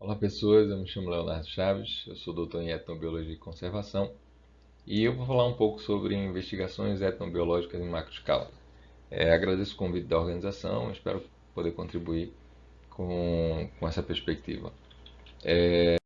Olá pessoas, eu me chamo Leonardo Chaves, eu sou doutor em etnobiologia e conservação e eu vou falar um pouco sobre investigações etnobiológicas em macroescala. É, agradeço o convite da organização, espero poder contribuir com, com essa perspectiva. É,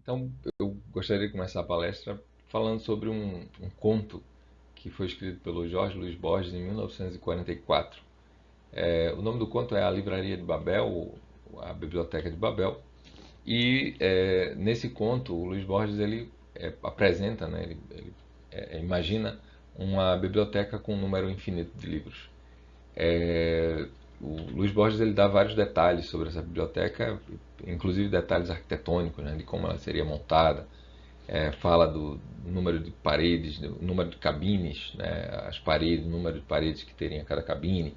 então, eu gostaria de começar a palestra falando sobre um, um conto que foi escrito pelo Jorge Luiz Borges em 1944. É, o nome do conto é A Livraria de Babel, a Biblioteca de Babel. E é, nesse conto, o Luiz Borges ele é, apresenta, né, ele, ele é, imagina uma biblioteca com um número infinito de livros. É, o Luiz Borges ele dá vários detalhes sobre essa biblioteca, inclusive detalhes arquitetônicos, né, de como ela seria montada. É, fala do número de paredes, do número de cabines, né, as paredes, o número de paredes que teria cada cabine,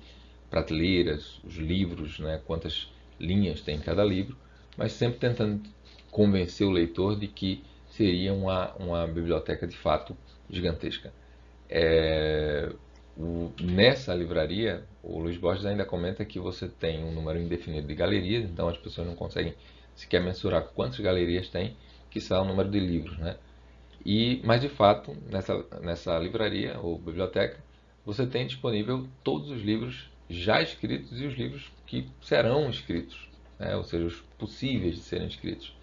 prateleiras, os livros, né, quantas linhas tem em cada livro, mas sempre tentando convencer o leitor de que seria uma, uma biblioteca de fato gigantesca. É, o, nessa livraria, o Luiz Borges ainda comenta que você tem um número indefinido de galerias, então as pessoas não conseguem sequer mensurar quantas galerias tem, que são o número de livros. Né? E, mas de fato, nessa, nessa livraria ou biblioteca, você tem disponível todos os livros já escritos e os livros que serão escritos, né? ou seja, os possíveis de serem escritos.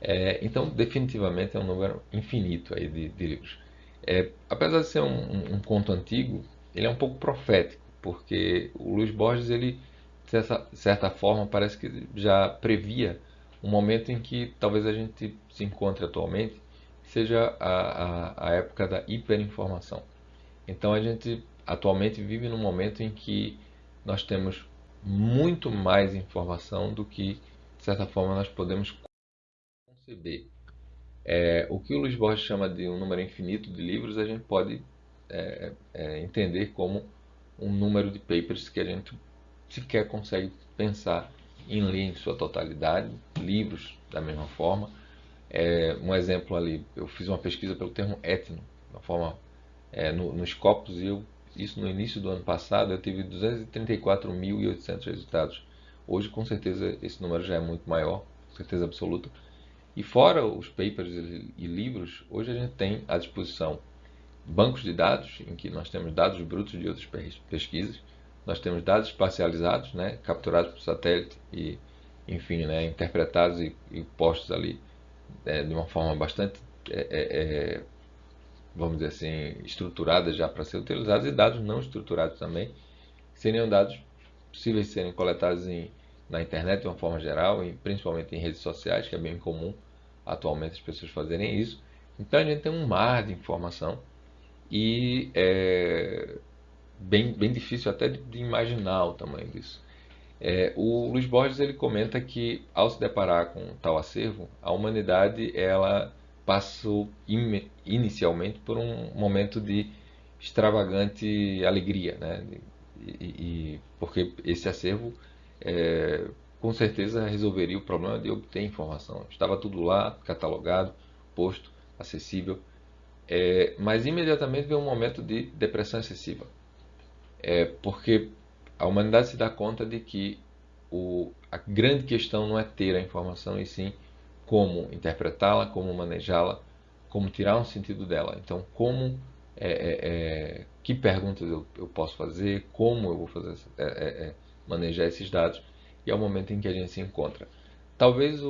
É, então, definitivamente é um número infinito aí de, de livros. É, apesar de ser um, um, um, conto antigo, ele é um pouco profético, porque o Luiz Borges, ele, de certa, forma, parece que já previa um momento em que talvez a gente se encontre atualmente, seja a, a, a época da hiperinformação. Então, a gente atualmente vive num momento em que nós temos muito mais informação do que, de certa forma, nós podemos conceber. É, o que o Luiz Borges chama de um número infinito de livros, a gente pode é, é, entender como um número de papers que a gente sequer consegue pensar em ler em sua totalidade, livros da mesma forma. É, um exemplo ali, eu fiz uma pesquisa pelo termo etno, uma forma, é, no, nos copos, e eu isso no início do ano passado, eu tive 234.800 resultados. Hoje, com certeza, esse número já é muito maior, certeza absoluta. E fora os papers e livros, hoje a gente tem à disposição bancos de dados, em que nós temos dados brutos de outras pesquisas, nós temos dados espacializados, né, capturados por satélite e, enfim, né, interpretados e, e postos ali é, de uma forma bastante é, é, vamos dizer assim, estruturadas já para ser utilizadas e dados não estruturados também, que seriam dados possíveis de serem coletados em, na internet de uma forma geral, e principalmente em redes sociais, que é bem comum atualmente as pessoas fazerem isso. Então a gente tem um mar de informação e é bem, bem difícil até de, de imaginar o tamanho disso. É, o Luiz Borges ele comenta que ao se deparar com tal acervo, a humanidade ela passou inicialmente por um momento de extravagante alegria, né? E, e porque esse acervo é, com certeza resolveria o problema de obter informação. Estava tudo lá, catalogado, posto, acessível, é, mas imediatamente veio um momento de depressão excessiva, é, porque a humanidade se dá conta de que o, a grande questão não é ter a informação, e sim como interpretá-la, como manejá-la, como tirar um sentido dela. Então, como, é, é, é, que perguntas eu, eu, posso fazer, como eu vou fazer, é, é, é, manejar esses dados, e é o momento em que a gente se encontra. Talvez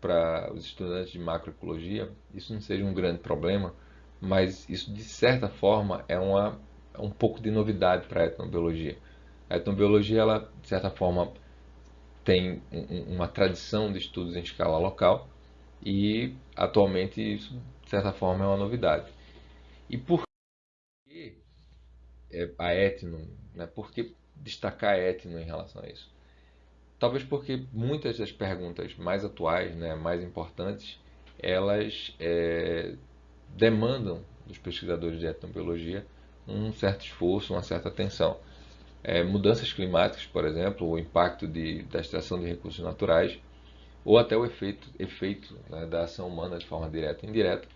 para os estudantes de macroecologia isso não seja um grande problema, mas isso de certa forma é uma, um pouco de novidade para a etnobiologia. A etnobiologia, ela, de certa forma, tem uma tradição de estudos em escala local e atualmente isso, de certa forma, é uma novidade. E por que é, a etno, né? por que destacar a etno em relação a isso? Talvez porque muitas das perguntas mais atuais, né, mais importantes, elas é, demandam dos pesquisadores de etnobiologia um certo esforço, uma certa atenção é, mudanças climáticas, por exemplo, o impacto de, da extração de recursos naturais, ou até o efeito, efeito né, da ação humana de forma direta e indireta,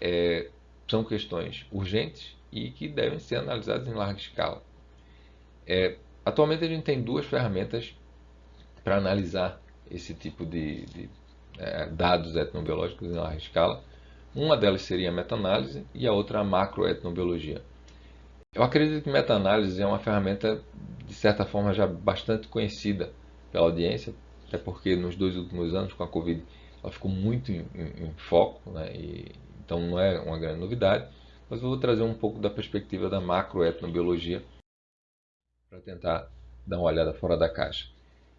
é, são questões urgentes e que devem ser analisadas em larga escala. É, atualmente a gente tem duas ferramentas para analisar esse tipo de, de é, dados etnobiológicos em larga escala. Uma delas seria a meta-análise e a outra a macroetnobiologia. Eu acredito que meta-análise é uma ferramenta, de certa forma, já bastante conhecida pela audiência, até porque nos dois últimos anos, com a Covid, ela ficou muito em, em, em foco, né? e, então não é uma grande novidade, mas eu vou trazer um pouco da perspectiva da macroetnobiologia para tentar dar uma olhada fora da caixa.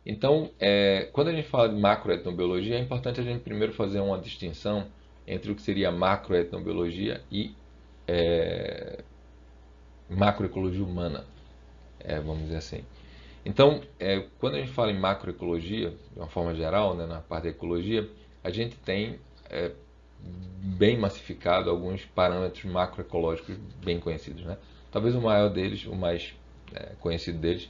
Então, é, quando a gente fala de macroetnobiologia, é importante a gente primeiro fazer uma distinção entre o que seria macroetnobiologia e é, macroecologia humana, é, vamos dizer assim. Então, é, quando a gente fala em macroecologia, de uma forma geral, né, na parte da ecologia, a gente tem é, bem massificado alguns parâmetros macroecológicos bem conhecidos. Né? Talvez o maior deles, o mais é, conhecido deles,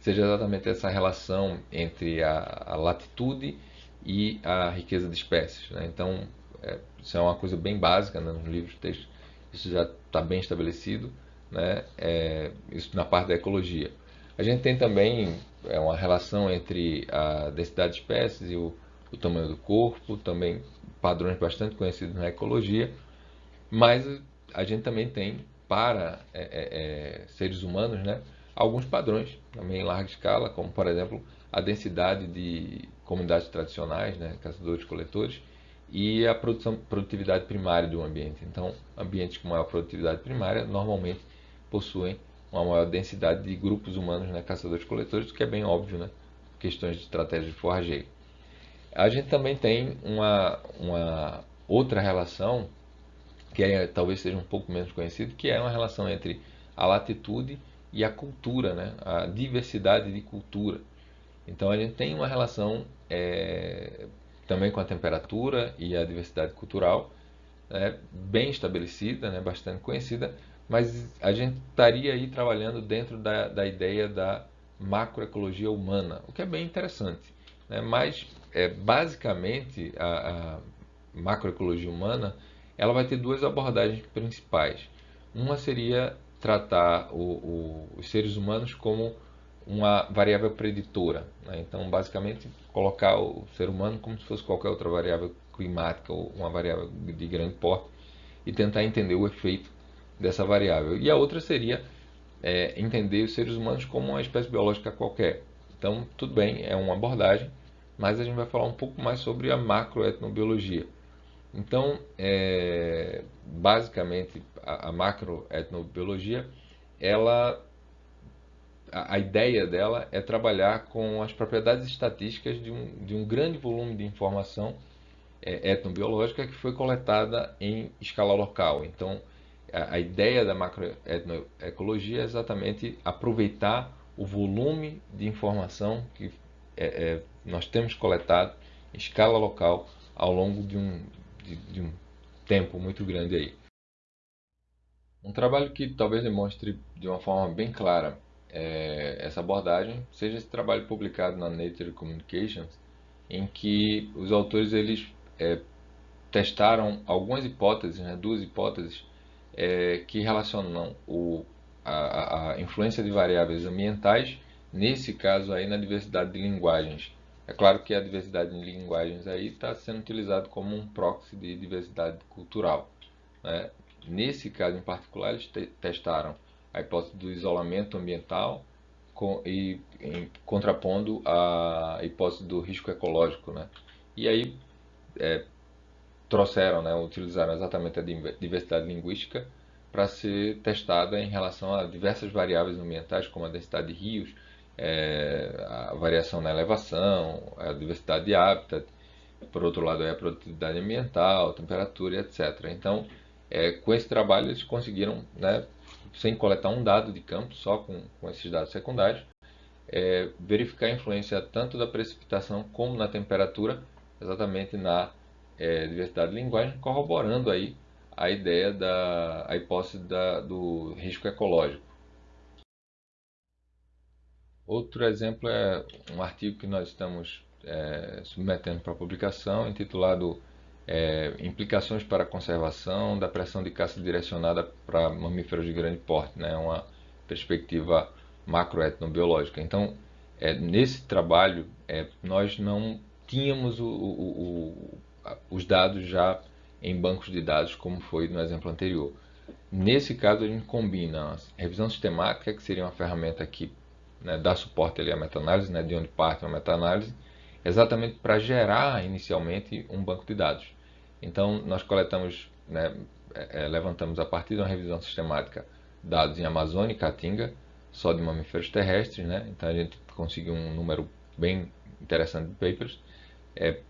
seja exatamente essa relação entre a, a latitude e a riqueza de espécies. Né? Então, é, isso é uma coisa bem básica né? nos livros de texto, isso já está bem estabelecido, né? É, isso na parte da ecologia. A gente tem também é, uma relação entre a densidade de espécies e o, o tamanho do corpo, também padrões bastante conhecidos na ecologia, mas a gente também tem para é, é, é seres humanos né, alguns padrões também em larga escala, como por exemplo a densidade de comunidades tradicionais, né, caçadores-coletores, e a produção, produtividade primária um ambiente. Então, ambientes com maior produtividade primária normalmente possuem uma maior densidade de grupos humanos, né, caçadores-coletores, o que é bem óbvio, né, questões de estratégia de forrageio. A gente também tem uma, uma outra relação, que é, talvez seja um pouco menos conhecida, que é uma relação entre a latitude e a cultura, né? a diversidade de cultura. Então a gente tem uma relação é, também com a temperatura e a diversidade cultural né? bem estabelecida, né? bastante conhecida, mas a gente estaria aí trabalhando dentro da, da ideia da macroecologia humana, o que é bem interessante. Né? Mas é, basicamente a, a macroecologia humana ela vai ter duas abordagens principais. Uma seria tratar o, o, os seres humanos como uma variável preditora. Né? Então, basicamente, colocar o ser humano como se fosse qualquer outra variável climática ou uma variável de grande porte e tentar entender o efeito dessa variável. E a outra seria é, entender os seres humanos como uma espécie biológica qualquer. Então, tudo bem, é uma abordagem, mas a gente vai falar um pouco mais sobre a macroetnobiologia. Então, é, basicamente, a, a macroetnobiologia, ela, a, a, ideia dela é trabalhar com as propriedades estatísticas de um, de um grande volume de informação é, etnobiológica que foi coletada em escala local. Então, a, ideia da macroetnoecologia é exatamente aproveitar o volume de informação que é, é, nós temos coletado em escala local ao longo de um, de, de um tempo muito grande aí. Um trabalho que talvez demonstre de uma forma bem clara é, essa abordagem seja esse trabalho publicado na Nature Communications, em que os autores eles é, testaram algumas hipóteses, né, duas hipóteses é, que relacionam o, a, a influência de variáveis ambientais nesse caso aí na diversidade de linguagens. É claro que a diversidade de linguagens aí está sendo utilizado como um proxy de diversidade cultural. Né? Nesse caso em particular, eles te testaram a hipótese do isolamento ambiental com, e em, contrapondo a hipótese do risco ecológico. Né? E aí é, trouxeram, né, utilizaram exatamente a diversidade linguística para ser testada em relação a diversas variáveis ambientais, como a densidade de rios, é, a variação na elevação, a diversidade de hábitat, por outro lado é a produtividade ambiental, temperatura, etc. Então, é, com esse trabalho eles conseguiram, né, sem coletar um dado de campo, só com, com esses dados secundários, é, verificar a influência tanto da precipitação como na temperatura, exatamente na é, diversidade de linguagem, corroborando aí a ideia da a hipótese da, do risco ecológico. Outro exemplo é um artigo que nós estamos é, submetendo para publicação, intitulado é, Implicações para a conservação da pressão de caça direcionada para mamíferos de grande porte, né? uma perspectiva macroetnobiológica. Então, é, nesse trabalho, é, nós não tínhamos o, o, o, os dados já em bancos de dados, como foi no exemplo anterior. Nesse caso, a gente combina a revisão sistemática, que seria uma ferramenta que né, dá suporte ali à meta-análise, né, de onde parte uma meta-análise, exatamente para gerar inicialmente um banco de dados. Então, nós coletamos, né, é, é, levantamos a partir de uma revisão sistemática dados em Amazônia e Caatinga, só de mamíferos terrestres, né? então a gente conseguiu um número bem interessante de papers. É,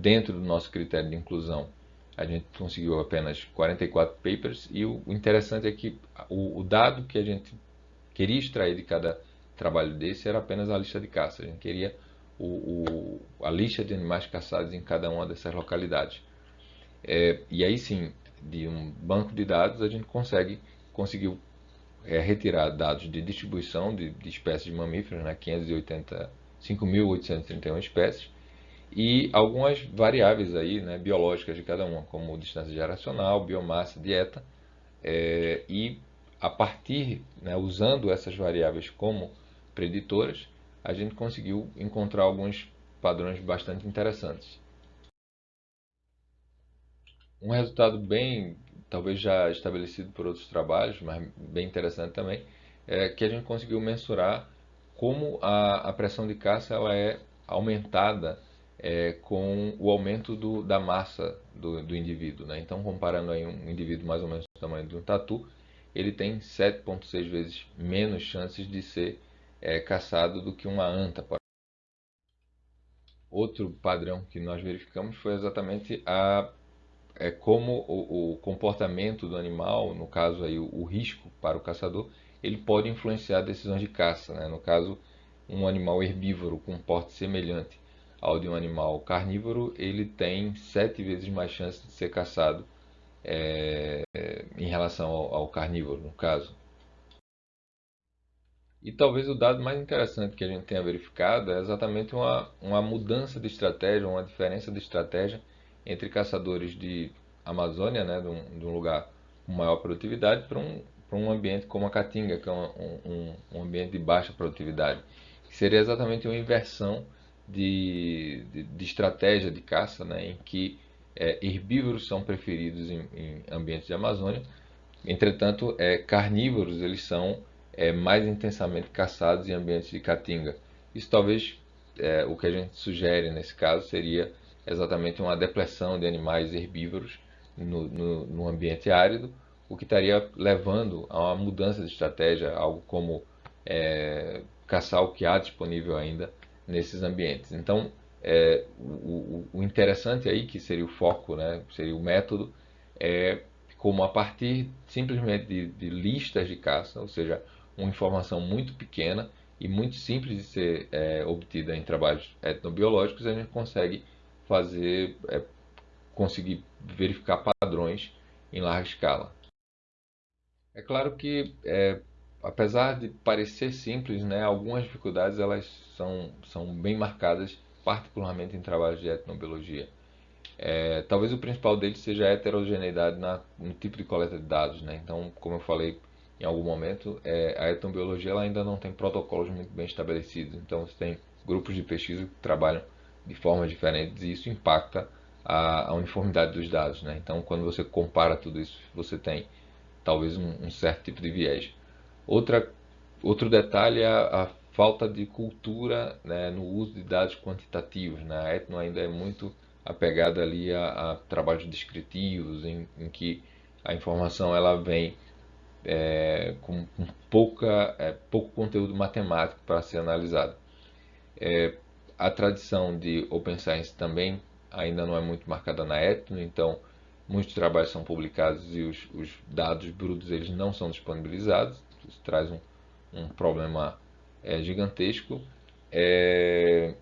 dentro do nosso critério de inclusão, a gente conseguiu apenas 44 papers e o, interessante é que o, o, dado que a gente queria extrair de cada trabalho desse era apenas a lista de caça. A gente queria o, o, a lista de animais caçados em cada uma dessas localidades. É, e aí sim, de um banco de dados, a gente consegue conseguiu é, retirar dados de distribuição de, de espécies de mamíferos, né, 5.831 espécies, e algumas variáveis aí, né, biológicas de cada uma, como distância geracional, biomassa, dieta, é, e a partir, né, usando essas variáveis como preditoras, a gente conseguiu encontrar alguns padrões bastante interessantes. Um resultado bem, talvez já estabelecido por outros trabalhos, mas bem interessante também, é que a gente conseguiu mensurar como a, a pressão de caça ela é aumentada é, com o aumento do, da massa do, do indivíduo. Né? Então, comparando aí um indivíduo mais ou menos do tamanho de um tatu, ele tem 7,6 vezes menos chances de ser é, caçado do que uma anta. Outro padrão que nós verificamos foi exatamente a é como o, o, comportamento do animal, no caso aí o, o, risco para o caçador, ele pode influenciar decisões de caça. Né? No caso, um animal herbívoro com porte semelhante ao de um animal carnívoro, ele tem sete vezes mais chance de ser caçado é, em relação ao, ao carnívoro, no caso. E talvez o dado mais interessante que a gente tenha verificado é exatamente uma, uma mudança de estratégia, uma diferença de estratégia entre caçadores de Amazônia, né, de, um, de um lugar com maior produtividade, para um, para um ambiente como a Caatinga, que é um, um, um ambiente de baixa produtividade. Que seria exatamente uma inversão de, de, de estratégia de caça, né, em que é, herbívoros são preferidos em, em, ambientes de Amazônia, entretanto, é, carnívoros eles são é, mais intensamente caçados em ambientes de Caatinga. Isso talvez, é, o que a gente sugere nesse caso seria exatamente uma depressão de animais herbívoros no, no, no, ambiente árido, o que estaria levando a uma mudança de estratégia, algo como é, caçar o que há disponível ainda nesses ambientes. Então, é, o, o, interessante aí, que seria o foco, né, seria o método, é como a partir simplesmente de, de listas de caça, ou seja, uma informação muito pequena e muito simples de ser é, obtida em trabalhos etnobiológicos, a gente consegue fazer, é, conseguir verificar padrões em larga escala. É claro que, é, apesar de parecer simples, né, algumas dificuldades elas são, são bem marcadas, particularmente em trabalhos de etnobiologia. É, talvez o principal deles seja a heterogeneidade na, no tipo de coleta de dados. Né? Então, como eu falei em algum momento, é, a etnobiologia ela ainda não tem protocolos muito bem estabelecidos. Então, você tem grupos de pesquisa que trabalham de formas diferentes e isso impacta a, a uniformidade dos dados. Né? Então, quando você compara tudo isso, você tem talvez um, um certo tipo de viés. Outra, outro detalhe é a, falta de cultura né, no uso de dados quantitativos. Né? A Etno ainda é muito apegada ali a, a trabalhos descritivos, em, em, que a informação ela vem é, com, com pouca, é, pouco conteúdo matemático para ser analisado. É, a tradição de Open Science também ainda não é muito marcada na Etno, então muitos trabalhos são publicados e os, os dados brutos eles não são disponibilizados. Isso traz um, um problema é, gigantesco. É,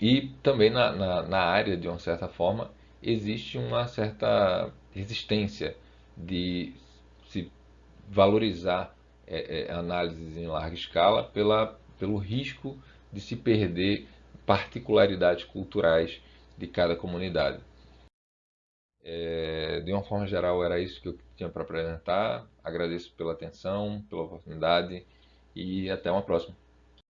e também na, na, na, área, de uma certa forma, existe uma certa resistência de se valorizar é, é análises em larga escala pela, pelo risco de se perder particularidades culturais de cada comunidade. É, de uma forma geral, era isso que eu tinha para apresentar. Agradeço pela atenção, pela oportunidade e até uma próxima.